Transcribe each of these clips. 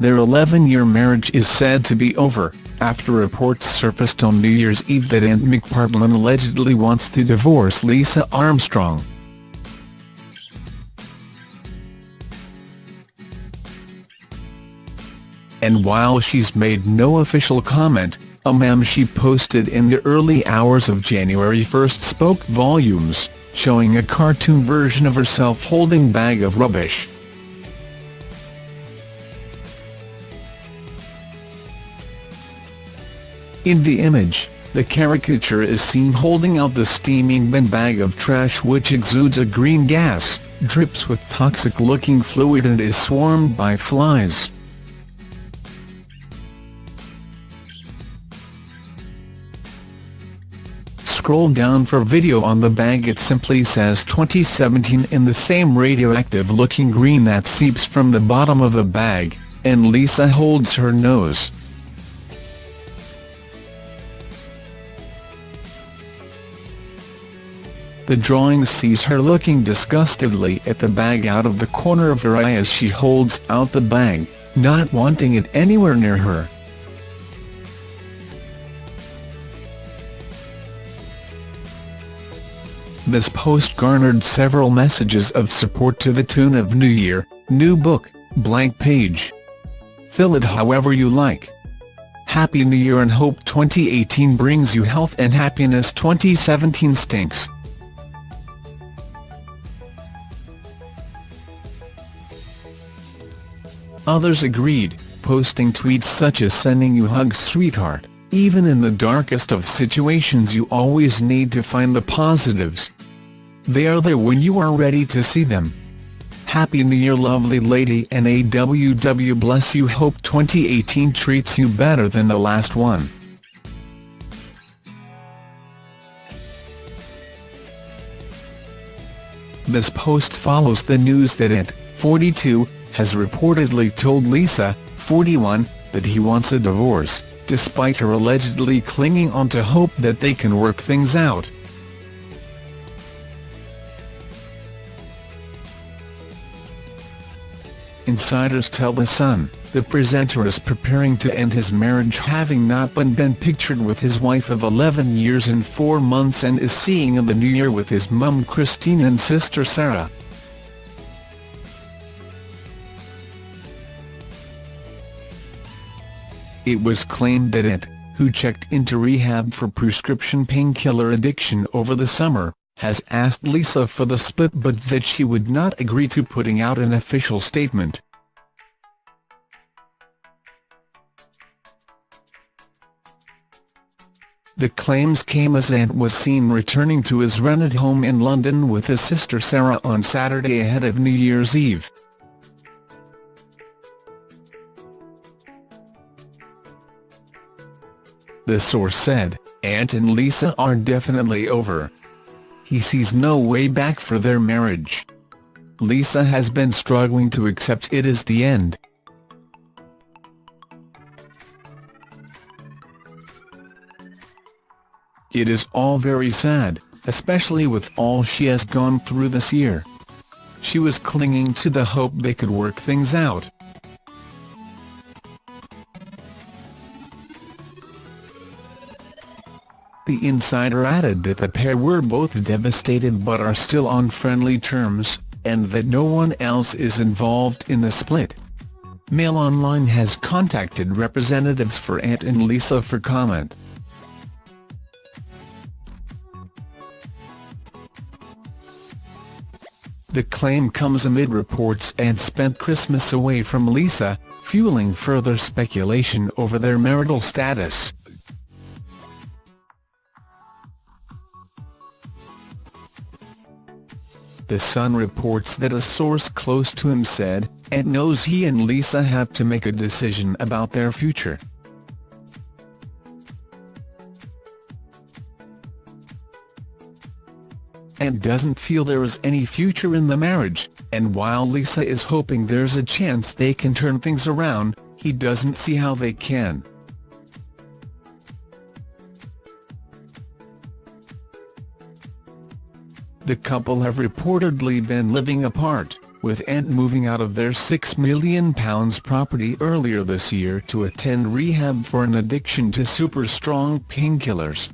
their 11-year marriage is said to be over, after reports surfaced on New Year's Eve that Ant McPartlin allegedly wants to divorce Lisa Armstrong. And while she's made no official comment, a meme she posted in the early hours of January 1 spoke volumes, showing a cartoon version of herself holding bag of rubbish. In the image, the caricature is seen holding out the steaming bin bag of trash which exudes a green gas, drips with toxic-looking fluid and is swarmed by flies. Scroll down for video on the bag it simply says 2017 in the same radioactive-looking green that seeps from the bottom of the bag, and Lisa holds her nose. The drawing sees her looking disgustedly at the bag out of the corner of her eye as she holds out the bag, not wanting it anywhere near her. This post garnered several messages of support to the tune of New Year, New Book, blank page. Fill it however you like. Happy New Year and hope 2018 brings you health and happiness 2017 stinks. Others agreed, posting tweets such as sending you hugs sweetheart, even in the darkest of situations you always need to find the positives. They are there when you are ready to see them. Happy New Year lovely lady and AWW bless you hope 2018 treats you better than the last one. This post follows the news that Ant, 42, has reportedly told Lisa, 41, that he wants a divorce, despite her allegedly clinging on to hope that they can work things out. Insiders tell The Sun, the presenter is preparing to end his marriage having not been, been pictured with his wife of 11 years and 4 months and is seeing in the new year with his mum Christine and sister Sarah. It was claimed that Ant, who checked into rehab for prescription painkiller addiction over the summer, has asked Lisa for the split but that she would not agree to putting out an official statement. The claims came as Ant was seen returning to his rented home in London with his sister Sarah on Saturday ahead of New Year's Eve. The source said, Ant and Lisa are definitely over. He sees no way back for their marriage. Lisa has been struggling to accept it as the end. It is all very sad, especially with all she has gone through this year. She was clinging to the hope they could work things out. Insider added that the pair were both devastated but are still on friendly terms, and that no one else is involved in the split. Mail Online has contacted representatives for Ant and Lisa for comment. The claim comes amid reports Ant spent Christmas away from Lisa, fueling further speculation over their marital status. The Sun reports that a source close to him said, Ant knows he and Lisa have to make a decision about their future. Ant doesn't feel there is any future in the marriage, and while Lisa is hoping there's a chance they can turn things around, he doesn't see how they can. The couple have reportedly been living apart, with Ant moving out of their £6 million property earlier this year to attend rehab for an addiction to super-strong painkillers.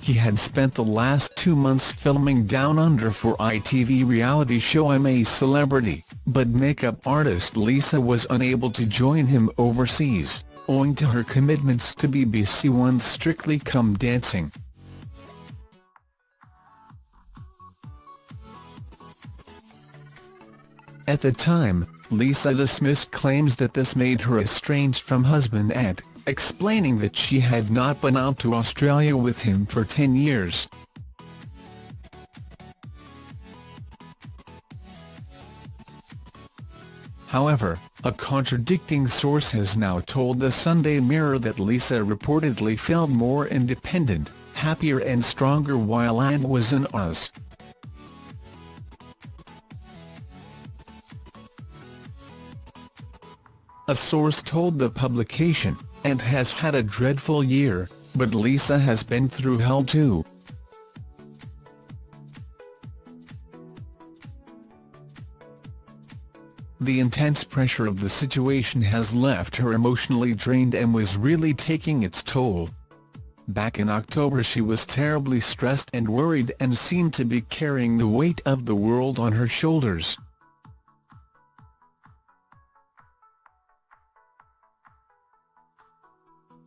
He had spent the last two months filming Down Under for ITV reality show I'm a Celebrity, but makeup artist Lisa was unable to join him overseas, owing to her commitments to BBC One's Strictly Come Dancing. At the time, Lisa dismissed claims that this made her estranged from husband Ed, explaining that she had not been out to Australia with him for 10 years. However, a contradicting source has now told the Sunday Mirror that Lisa reportedly felt more independent, happier and stronger while Ant was in Oz. A source told the publication, Ant has had a dreadful year, but Lisa has been through hell too. The intense pressure of the situation has left her emotionally drained and was really taking its toll. Back in October she was terribly stressed and worried and seemed to be carrying the weight of the world on her shoulders.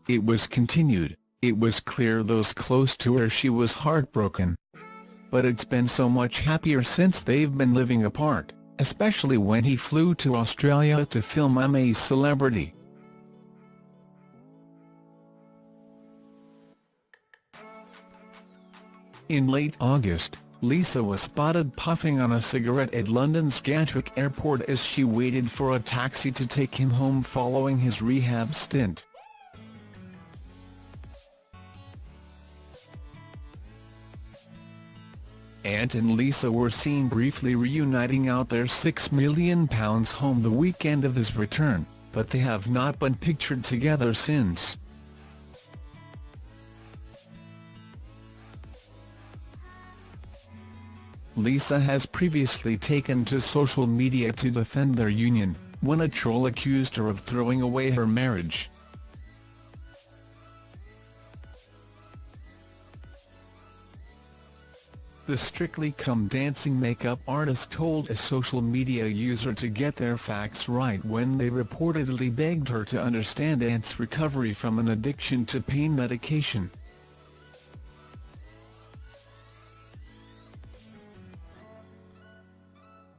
It was continued, it was clear those close to her she was heartbroken. But it's been so much happier since they've been living apart, especially when he flew to Australia to film I'm a Celebrity. In late August, Lisa was spotted puffing on a cigarette at London's Gatwick Airport as she waited for a taxi to take him home following his rehab stint. Ant and Lisa were seen briefly reuniting out their £6 million home the weekend of his return, but they have not been pictured together since. Lisa has previously taken to social media to defend their union, when a troll accused her of throwing away her marriage. The Strictly Come Dancing makeup artist told a social media user to get their facts right when they reportedly begged her to understand Ant's recovery from an addiction to pain medication.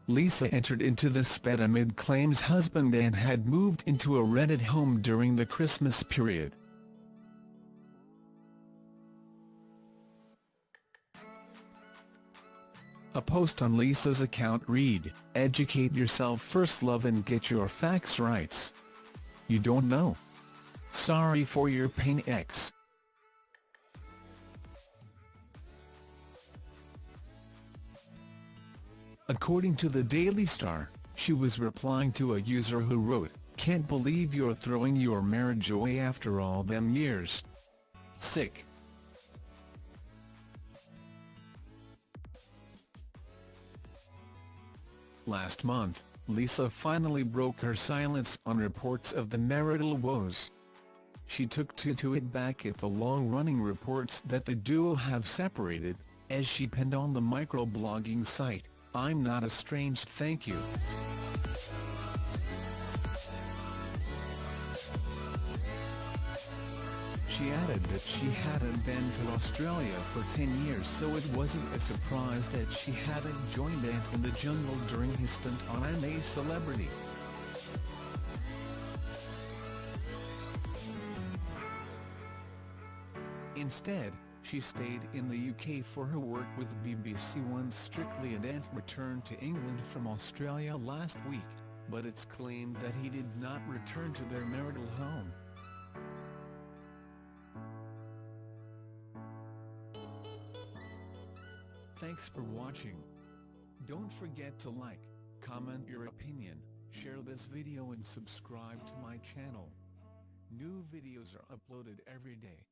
Lisa entered into the spat amid claims husband Ant had moved into a rented home during the Christmas period. A post on Lisa's account read, Educate yourself first love and get your facts right. You don't know? Sorry for your pain X. According to the Daily Star, she was replying to a user who wrote, Can't believe you're throwing your marriage away after all them years. Sick. Last month, Lisa finally broke her silence on reports of the marital woes. She took to, to it back at the long-running reports that the duo have separated, as she penned on the microblogging site, I'm not estranged thank you. She added that she hadn't been to Australia for 10 years so it wasn't a surprise that she hadn't joined Ant in the jungle during his stint on I'm a Celebrity. Instead, she stayed in the UK for her work with BBC One's Strictly and Ant returned to England from Australia last week, but it's claimed that he did not return to their marital home. Thanks for watching. Don't forget to like, comment your opinion, share this video and subscribe to my channel. New videos are uploaded every day.